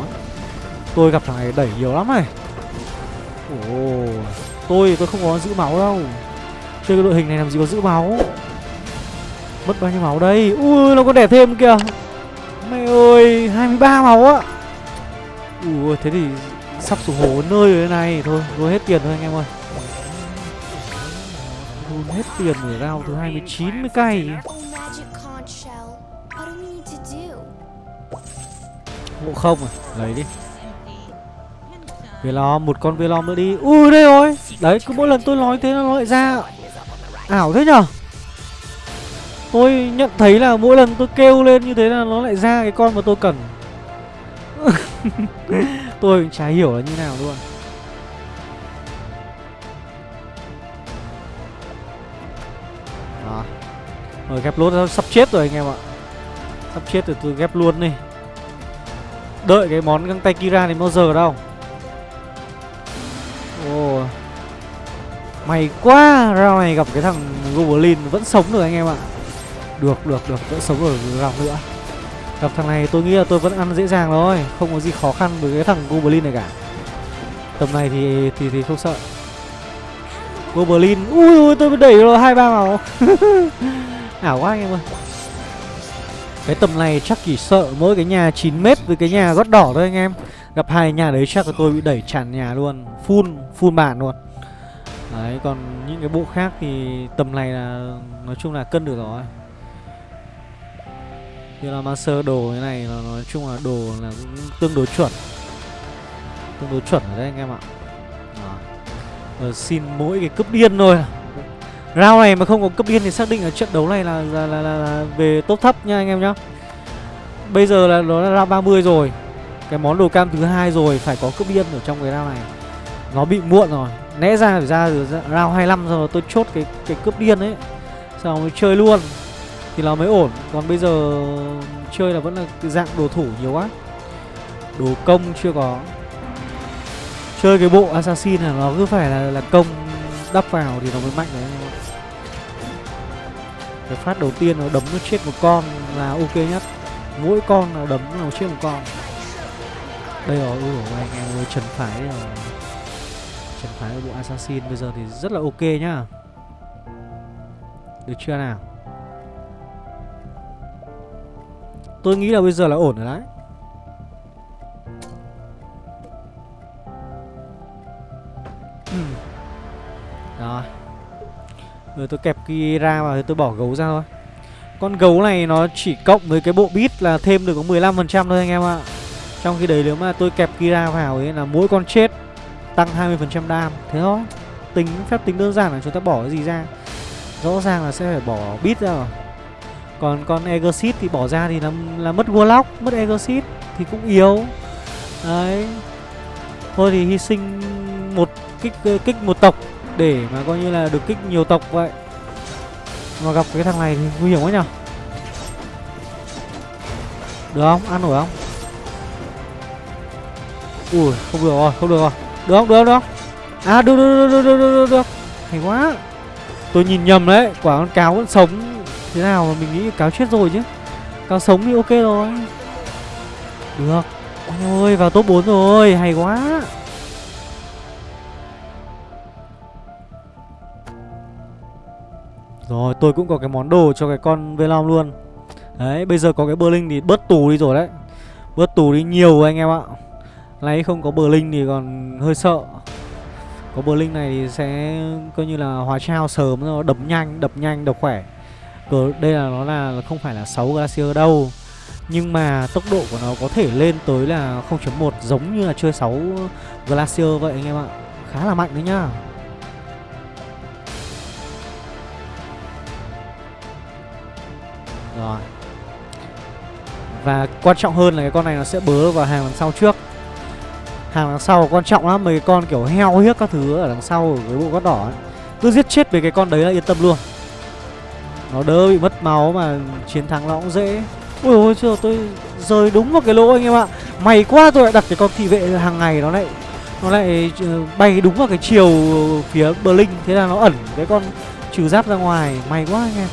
Tôi gặp thằng này đẩy nhiều lắm này. Ồ, Tôi tôi không có giữ máu đâu. Chơi cái đội hình này làm gì có giữ máu. Mất bao nhiêu máu đây? Ui, nó có đẻ thêm kìa. Mẹ ơi 23 máu á. Ui, thế thì Sắp xuống hố nơi rồi này Thôi. Thôi hết tiền thôi anh em ơi hết tiền để rao thứ 29 mươi cây. Ngộ không à? Lấy đi. Velom một con Velom nữa đi. Ui, đây rồi. Đấy, cứ mỗi lần tôi nói thế nó lại ra. Ảo thế nhở? Tôi nhận thấy là mỗi lần tôi kêu lên như thế là nó lại ra cái con mà tôi cần. Tôi cũng chả hiểu là như nào luôn. Rồi ghép lốt sắp chết rồi anh em ạ. Sắp chết rồi tôi ghép luôn đi. Đợi cái món găng tay Kira này bao giờ đâu. Ồ. May quá, Round này gặp cái thằng Goblin vẫn sống được anh em ạ. Được được được, vẫn sống ở round nữa. Gặp thằng này tôi nghĩ là tôi vẫn ăn dễ dàng thôi, Không có gì khó khăn với cái thằng Goblin này cả. Tầm này thì thì thì không sợ. Goblin, Ui ui, tôi đẩy rồi, hai ba màu. Ảo quá anh em ơi. Cái tầm này chắc chỉ sợ mỗi cái nhà 9 mét với cái nhà gót đỏ thôi anh em. Gặp hai nhà đấy chắc là tôi bị đẩy tràn nhà luôn. Full, full bản luôn. Đấy, còn những cái bộ khác thì tầm này là nói chung là cân được rồi. Như là master đồ thế này là nói chung là đồ là cũng tương đối chuẩn. Tương đối chuẩn ở đấy anh em ạ. Rồi ờ, xin mỗi cái cướp điên thôi. Round này mà không có cấp điên thì xác định ở trận đấu này là là, là, là, là về top thấp nha anh em nhá. Bây giờ là nó là round 30 rồi. Cái món đồ cam thứ hai rồi phải có cấp điên ở trong cái round này. Nó bị muộn rồi. Lẽ ra phải ra từ round 25 rồi tôi chốt cái cái cướp điên ấy. Sau mới chơi luôn thì nó mới ổn. Còn bây giờ chơi là vẫn là cái dạng đồ thủ nhiều quá. Đồ công chưa có. Chơi cái bộ assassin là nó cứ phải là là công đắp vào thì nó mới mạnh đấy cái phát đầu tiên nó đấm nó chết một con là ok nhất. Mỗi con nó đấm nó chết một con. Đây rồi, ui, anh em ơi, trần phái ờ, trần phái bộ assassin bây giờ thì rất là ok nhá. Được chưa nào? Tôi nghĩ là bây giờ là ổn rồi đấy. Rồi tôi kẹp kia ra và tôi bỏ gấu ra thôi. Con gấu này nó chỉ cộng với cái bộ bit là thêm được có 15% thôi anh em ạ. Trong khi đấy nếu mà tôi kẹp Kira vào ấy là mỗi con chết tăng 20% đam. Thế thôi. Tính phép tính đơn giản là chúng ta bỏ cái gì ra? Rõ ràng là sẽ phải bỏ bit ra rồi. Còn con Exit thì bỏ ra thì là, là mất Warlock, mất Exit thì cũng yếu. Đấy. Thôi thì hy sinh một kích kích một tộc để mà coi như là được kích nhiều tộc vậy. Mà gặp cái thằng này thì nguy hiểm quá nhở? Được không? Ăn nổi không? Ui không được rồi không được rồi. Được không? Được không? Được không? À được được được được được được, được. hay quá. Tôi nhìn nhầm đấy quả con cáo vẫn sống thế nào mà mình nghĩ cáo chết rồi chứ. Cáo sống thì ok rồi. Được. Ôi vào top 4 rồi hay quá. Rồi, tôi cũng có cái món đồ cho cái con Velom luôn. Đấy, bây giờ có cái Berlin thì bớt tù đi rồi đấy. Bớt tù đi nhiều anh em ạ. Lấy không có Berlin thì còn hơi sợ. Có Berlin này thì sẽ coi như là hóa trao sớm rồi, đập nhanh đập nhanh, đập khỏe. Cờ, đây là nó là không phải là 6 glacier đâu. Nhưng mà tốc độ của nó có thể lên tới là 0.1 giống như là chơi 6 glacier vậy anh em ạ. Khá là mạnh đấy nhá. Và quan trọng hơn là cái con này nó sẽ bớ vào hàng đằng sau trước. Hàng đằng sau quan trọng lắm, Mấy con kiểu heo hiếc các thứ ở đằng sau Ở cái bộ gót đỏ ấy. Cứ giết chết về cái con đấy là yên tâm luôn. Nó đỡ bị mất máu mà chiến thắng nó cũng dễ. Ôi ôi, trời, tôi rơi đúng vào cái lỗ anh em ạ. May quá tôi lại đặt cái con thị vệ hàng ngày nó lại Nó lại ờ, bay đúng vào cái chiều phía Berlin. Thế là nó ẩn cái con trừ giáp ra ngoài. May quá anh em.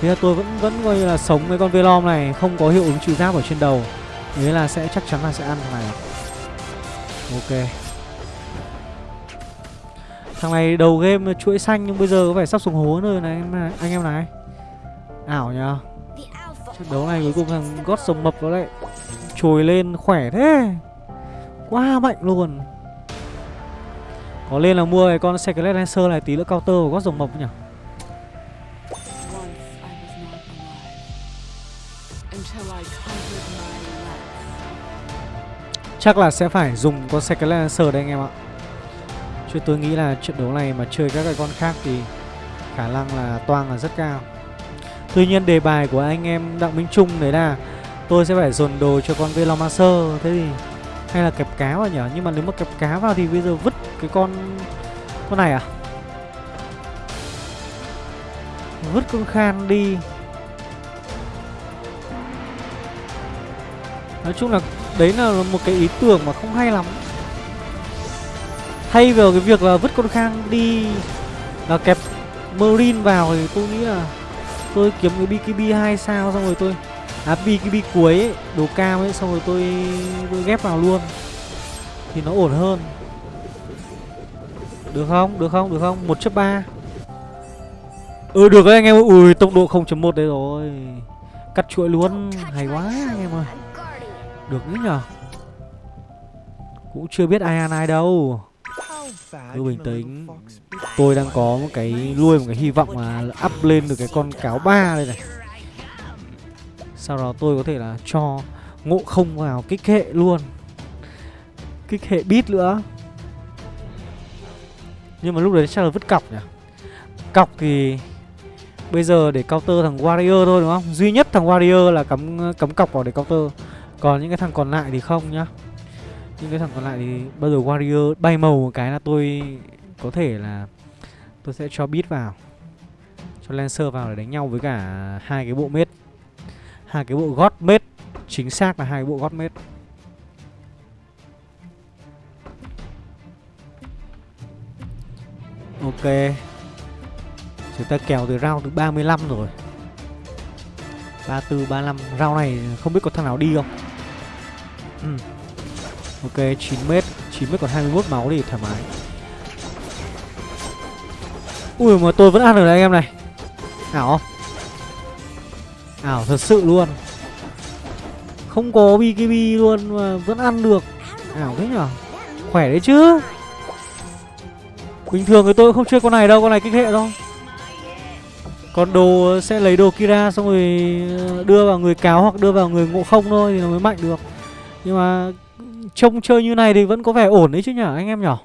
Thế là tôi vẫn vẫn coi như là sống với con Velom này Không có hiệu ứng trừ giáp ở trên đầu. Thế là sẽ chắc chắn là sẽ ăn thằng này. Ok. Thằng này đầu game chuỗi xanh nhưng bây giờ có vẻ sắp xuống hố rồi này anh, anh em này. Ảo nhờ. Trận đấu này cuối cùng thằng gót sông mập nó lại Trồi lên khỏe thế. Quá mạnh luôn. Có lên là mua cái con Secret Lancer này tí nữa counter của gót rồng mập nhỉ? Chắc là sẽ phải dùng con Secret Lancer đây anh em ạ. Chứ tôi nghĩ là trận đấu này mà chơi các cái con khác thì khả năng là toang là rất cao. Tuy nhiên đề bài của anh em Đặng Minh Trung đấy là tôi sẽ phải dồn đồ cho con Velomancer Thế thì hay là kẹp cá vào nhở Nhưng mà nếu mà kẹp cá vào thì bây giờ vứt cái con con này à? Vứt con Khan đi. Nói chung là đấy là một cái ý tưởng mà không hay lắm. Thay vào cái việc là vứt con Khang đi Là kẹp Marine vào thì tôi nghĩ là Tôi kiếm cái BKB 2 sao xong rồi tôi À BKB cuối ấy, đồ cao ấy xong rồi tôi, tôi ghép vào luôn. Thì nó ổn hơn. Được không? Được không? Được không? 1 chấp 3 Ừ được đấy anh em Ui tốc độ 0.1 đấy rồi. Cắt chuỗi luôn. Hay quá anh em ơi được nữa nhờ. Cũng chưa biết ai ăn ai đâu. Cứ bình tĩnh. Tôi đang có một cái nuôi, một cái hy vọng là up lên được cái con cáo ba đây này. Sau đó tôi có thể là cho ngộ không vào kích hệ luôn. Kích hệ bit nữa. Nhưng mà lúc đấy chắc là vứt cọc nhỉ? Cọc thì Bây giờ để counter thằng Warrior thôi, đúng không? Duy nhất thằng Warrior là cắm cắm cọc vào để counter còn những cái thằng còn lại thì không nhá. Những cái thằng còn lại thì bao giờ Warrior bay màu một cái là tôi có thể là tôi sẽ cho beat vào Cho Lancer vào để đánh nhau với cả hai cái bộ mết. Hai cái bộ gót mết Chính xác là hai bộ gót mết. Ok. Chúng ta kèo từ round thứ 35 rồi. 34, 35 Round này không biết có thằng nào đi không? Ừ. Ok 9m 9m còn 21 máu thì thoải mái. Ui, mà tôi vẫn ăn được đấy anh em này. Ảo không Ảo thật sự luôn. Không có BKB luôn mà vẫn ăn được. Ảo thế nhở Khỏe đấy chứ. Bình thường thì tôi không chơi con này đâu, Con này kích hệ đâu còn đồ sẽ lấy đồ Kira xong rồi đưa vào người cáo hoặc đưa vào người ngộ không thôi thì nó mới mạnh được. Nhưng mà trông chơi như này thì vẫn có vẻ ổn đấy chứ nhở anh em nhỏ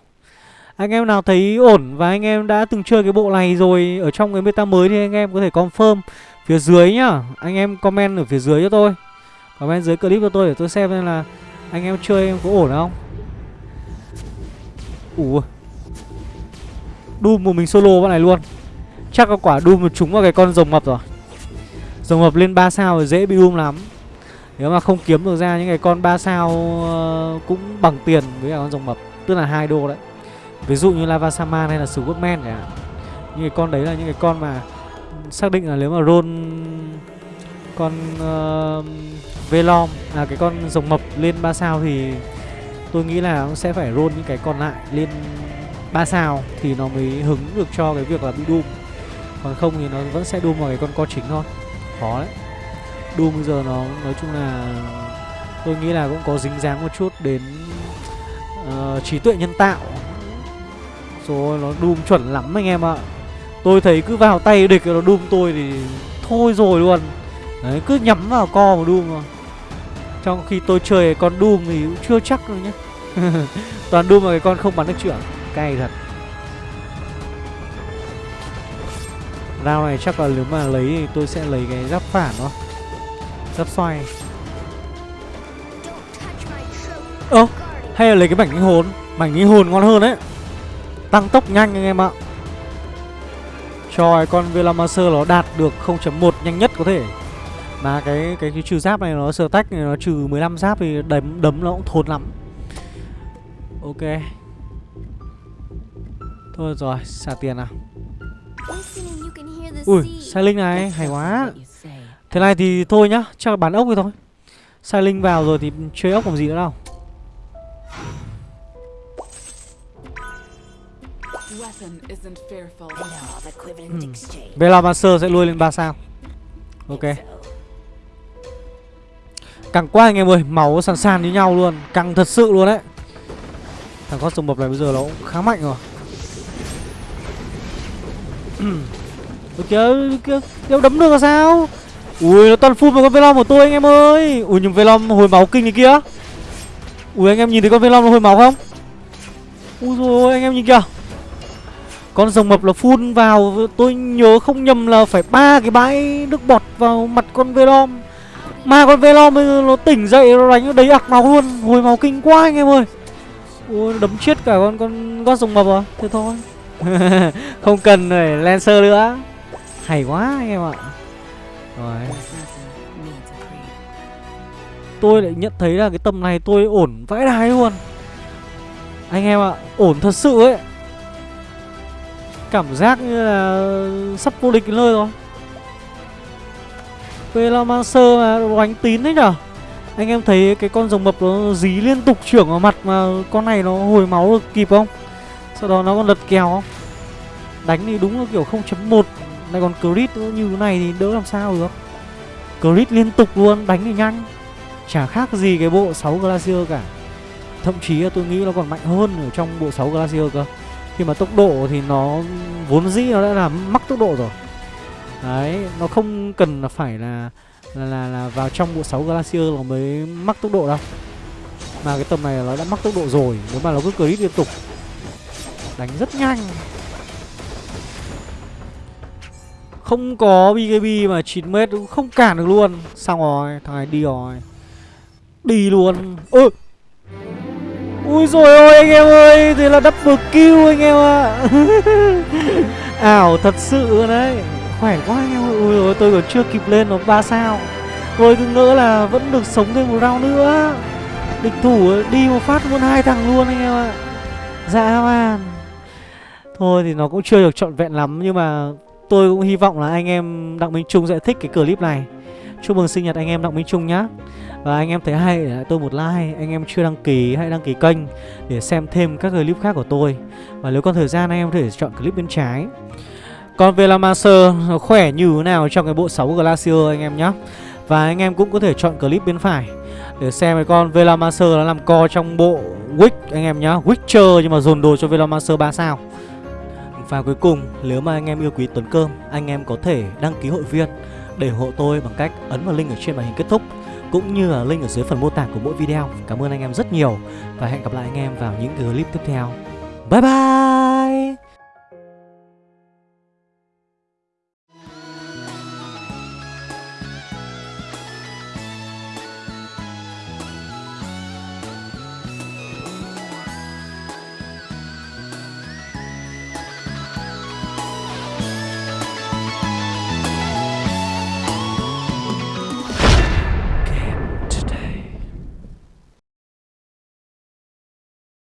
Anh em nào thấy ổn và anh em đã từng chơi cái bộ này rồi ở trong cái meta mới thì anh em có thể confirm phía dưới nhá. Anh em comment ở phía dưới cho tôi. Comment dưới clip cho tôi để tôi xem xem là anh em chơi em có ổn không. Ủa? Doom một mình solo bọn này luôn. Chắc có quả Doom trúng vào cái con rồng mập rồi. Rồng mập lên 3 sao thì dễ bị Doom lắm. Nếu mà không kiếm được ra những cái con 3 sao ờ, cũng bằng tiền với cả con rồng mập Tức là hai đô đấy. Ví dụ như Lava Saman hay là Superman chẳng hạn. Những cái con đấy là những cái con mà Xác định là nếu mà roll Con uh, Velom À cái con rồng mập lên 3 sao thì Tôi nghĩ là nó sẽ phải roll những cái còn lại lên 3 sao Thì nó mới hứng được cho cái việc là bị Doom. Còn không thì nó vẫn sẽ Doom vào cái con co chính thôi. Khó đấy. Doom bây giờ nó nói chung là Tôi nghĩ là cũng có dính dáng một chút đến uh, trí tuệ nhân tạo. Rồi nó Doom chuẩn lắm anh em ạ. Tôi thấy cứ vào tay địch nó Doom tôi thì thôi rồi luôn. Đấy cứ nhắm vào co mà Doom rồi Trong khi tôi chơi con Doom thì cũng chưa chắc đâu nhá. Toàn Doom mà cái con không bắn được trưởng. Cay thật. Rao này chắc là nếu mà lấy thì tôi sẽ lấy cái giáp phản thôi. Giáp xoay. Ơ oh, hay là lấy cái mảnh linh hồn? Mảnh linh hồn ngon hơn đấy. Tăng tốc nhanh anh em ạ. Cho con Velamaster nó đạt được 0.1 nhanh nhất có thể. Mà cái cái, cái trừ giáp này nó sờ tách này nó trừ 15 giáp thì đấm đấm nó cũng thốn lắm. Ok. Thôi rồi, xả tiền nào. Ui, sai linh này, hay quá Thế này thì thôi nhá, chắc bán ốc thôi thôi. Sai linh vào rồi thì chơi ốc làm gì nữa đâu ừ. Velamaster sẽ lui lên 3 sao. Ok. Căng quá anh em ơi Máu sàn sàn như nhau luôn. Căng thật sự luôn đấy. Thằng con sông mập này bây giờ nó cũng khá mạnh rồi. Kìa, kìa, kìa đấm được là sao Ui, nó toàn full vào con Velom của tôi anh em ơi. Ui, nhưng Velom hồi máu kinh này kia Ui, anh em nhìn thấy con Velom nó hồi máu không? Ui rồi anh em nhìn kìa. Con rồng mập là phun vào, Tôi nhớ không nhầm là phải ba cái bãi nước bọt vào mặt con Velom. Mà con Velom nó tỉnh dậy, nó đánh nó đầy ạc máu luôn. Hồi máu kinh quá anh em ơi. Ui đấm chết cả con con gót rồng mập à? Thế thôi. Không cần phải Lancer nữa. Hay quá anh em ạ. Rồi. Tôi lại nhận thấy là cái tầm này tôi ổn vãi đái luôn. Anh em ạ Ổn thật sự ấy. Cảm giác như là Sắp vô địch nơi rồi. Velamancer mà đánh tín đấy nhở? Anh em thấy cái con rồng mập nó dí liên tục trưởng vào mặt Mà con này nó hồi máu được kịp không? Sau đó nó còn lật kèo không? Đánh thì đúng là kiểu 0.1 này còn crit như thế này thì đỡ làm sao được? Crit liên tục luôn Đánh thì nhanh. Chả khác gì cái bộ 6 Glacier cả. Thậm chí là tôi nghĩ nó còn mạnh hơn ở trong bộ 6 Glacier cơ. Khi mà tốc độ thì nó vốn dĩ nó đã là mắc tốc độ rồi. Đấy, nó không cần là phải là là, là, là vào trong bộ 6 Glacier nó mới mắc tốc độ đâu. Mà cái tầm này nó đã mắc tốc độ rồi Nếu mà nó cứ crit liên tục. Đánh rất nhanh. Không có BKB mà 9m cũng không cản được luôn. Xong rồi, thằng này đi rồi. Đi luôn. Ơ! Ui rồi ôi anh em ơi Thế là double kill anh em ạ. À. Ảo thật sự đấy. Khỏe quá anh em ơi. Ui rồi tôi còn chưa kịp lên nó 3 sao. Tôi cứ ngỡ là vẫn được sống thêm một round nữa. Địch thủ đi một phát luôn hai thằng luôn anh em ạ. Dạ man. Thôi thì nó cũng chưa được trọn vẹn lắm Nhưng mà tôi cũng hy vọng là anh em Đặng Minh Trung sẽ thích cái clip này. Chúc mừng sinh nhật anh em Đặng Minh Trung nhá. Và anh em thấy hay để lại tôi một like, Anh em chưa đăng ký hãy đăng ký kênh Để xem thêm các clip khác của tôi. Và nếu có thời gian anh em có thể chọn clip bên trái. Còn về là Master, nó khỏe như thế nào trong cái bộ 6 Glacier anh em nhá. Và anh em cũng có thể chọn clip bên phải Để xem cái con Velomancer nó làm co trong bộ Wick anh em nhá. Witcher nhưng mà dồn đồ cho Velomancer 3 sao. Và cuối cùng, nếu mà anh em yêu quý Tuấn Cơm, Anh em có thể đăng ký hội viên để ủng hộ tôi bằng cách ấn vào link ở trên màn hình kết thúc, cũng như là link ở dưới phần mô tả của mỗi video. Cảm ơn anh em rất nhiều và hẹn gặp lại anh em vào những clip tiếp theo. Bye bye!